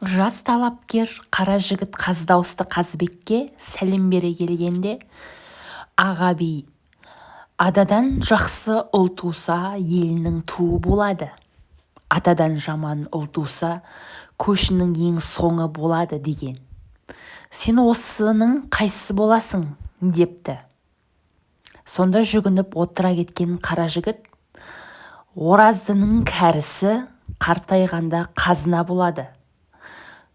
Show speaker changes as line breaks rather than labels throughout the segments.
жас талапкер қара жігіт қаз дауысты қазыбекке сәлем бере келгенде аға би ададан жақсы ұл туса елінің туы болады. Атадан жаман ұл туса көшінің ең соңы болады деген. Сен осының қайсысы боласың? депті. Сонда жүгініп отыра кеткен қара жігіт ораздының кәрісі қартайғанда қазына болады.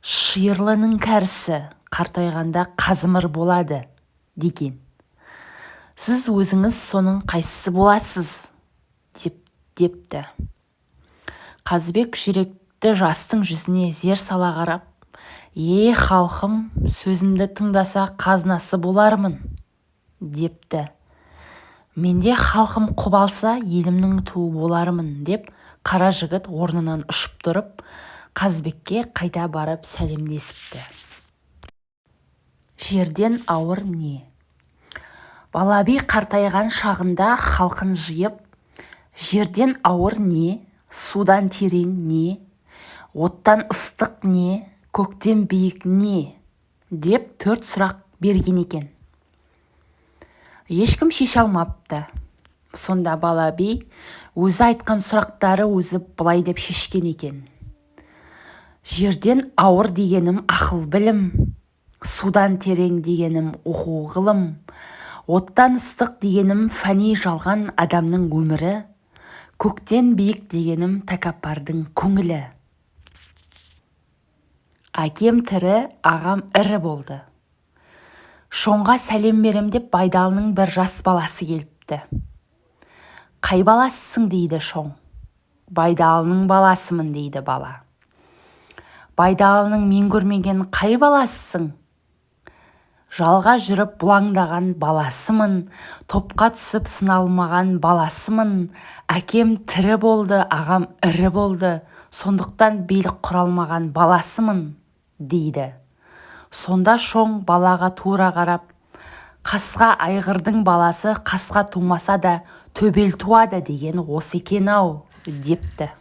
Шиырлының кәрісі қартайғанда қазымыр болады деген. Сіз өзіңіз соның қайсысы боласыз? деп депті. Қазыбек жүректі жастың жүзіне зер сала қарап е халқым сөзімді тыңдаса қазынасы болармын депті. Менде халқым құп алса елімнің туы болармын деп қара жігіт орнынан ұшып тұрып қазыбекке қайта барып сәлемдесіпті. Жерден ауыр не? Бала би қартайған шағында халқын жиып жерден ауыр не? Судан терең не? Оттан ыстық не? Көктен биік не? Деп төрт сұрақ берген екен. Ешкім шеше алмапты. Сонда бала би өзі айтқан сұрақтары өзі былай деп шешкен екен. Жерден ауыр дегенім ақыл білім судан терең дегенім оқу ғылым оттан ыстық дегенім фәни жалған адамның өмірі көктен биік дегенім тәкаппардың көңілі. Әкем тірі ағам ірі болды. Шоңға сәлем берем деп байдалының бір жас баласы келіпті. Қай баласысың дейді шоң байдалының баласымын дейді бала. Байдалының мен көрмеген қай баласысың? Жалға жүріп бұлаңдаған баласымын топқа түсіп сыналмаған баласымын. Әкем тірі болды ағам ірі болды. Сондықтан билік құра алмаған баласымын дейді. Сонда шоң балаға тура қарап қасқа айғырдың баласы қасқа тумаса да төбел туады деген осы екен-ау депті.